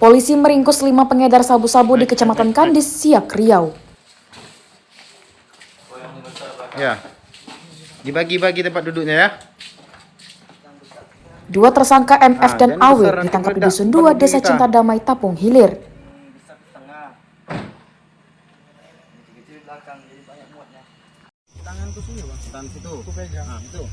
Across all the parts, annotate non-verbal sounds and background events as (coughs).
Polisi meringkus lima pengedar sabu-sabu di Kecamatan Kandis, Siak, Riau. Ya. Dibagi-bagi tempat duduknya ya. Dua tersangka MF Ah, dan jangan AW ditangkap di. Dusun 2, Bagi Desa kita. Cinta Damai, Tapung Hilir. Tangan ke sini bang. Tangan situ. Aku pegang. Nah, itu.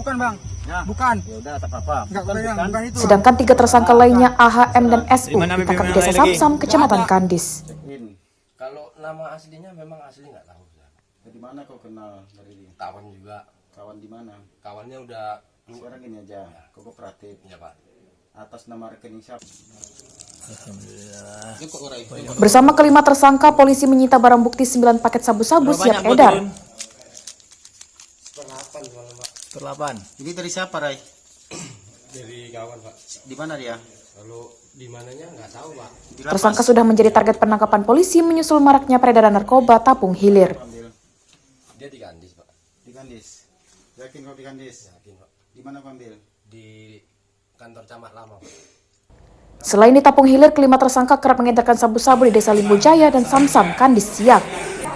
Bukan bang. Ya. Bukan. Ya udah tak apa-apa. Bukan, bukan. Bukan itu. Sedangkan tiga tersangka lainnya AHM dan SU ditangkap di Desa Samsam, Kecamatan Kandis. Kalau nama aslinya memang asli nggak tahu. Zak. Dari mana kau kenal dari? Kawan juga. Kawan di mana? Kawannya udah Sekarang gini aja. Kau kooperatif. ya pak. Atas nama rekening siapa? Bersama kelima tersangka, polisi menyita barang bukti 9 paket sabu-sabu siap edar. Perlapan malam pak. Perlapan. Ini dari siapa, Rai? (coughs) Dari kawan pak. Di mana dia? Kalau di mananya nggak tahu pak. Di lapas. Tersangka sudah menjadi target penangkapan polisi menyusul maraknya peredaran narkoba Tapung Hilir. Dia di Kandis pak. di Kandis. Yakin kau di Kandis? Yakin pak. Di mana kau ambil? Di kantor camat lama pak. Selain di Tapung Hilir, kelima tersangka kerap mengedarkan sabu-sabu di Desa Limbu Jaya dan Samsam, Kandis, Siak.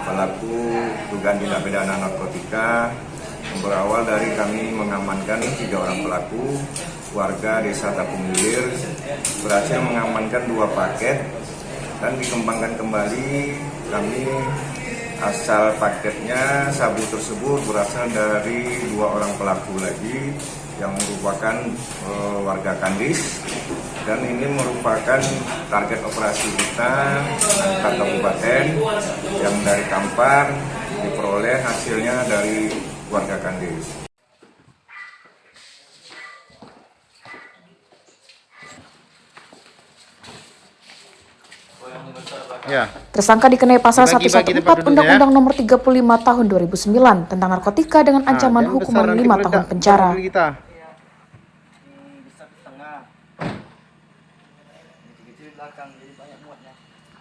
pelaku dugaan tindak pidana narkotika berawal dari kami mengamankan tiga orang pelaku warga desa Tapung Hilir berhasil mengamankan dua paket dan dikembangkan kembali. Kami asal paketnya sabu tersebut berasal dari dua orang pelaku lagi yang merupakan eh, warga Kandis. Dan ini merupakan target operasi kita antar kabupaten yang dari Kampar diperoleh hasilnya dari warga Kandis. Ya. Tersangka dikenai pasal Dibagi-bagi 114 tempat duduknya, Undang-Undang Nomor 35 Tahun 2009 tentang narkotika dengan ancaman jangan hukuman besar, nanti 5 meledak tahun penjara. Kita. Bisa di tengah. Kecil-kecil di belakang jadi banyak muatnya.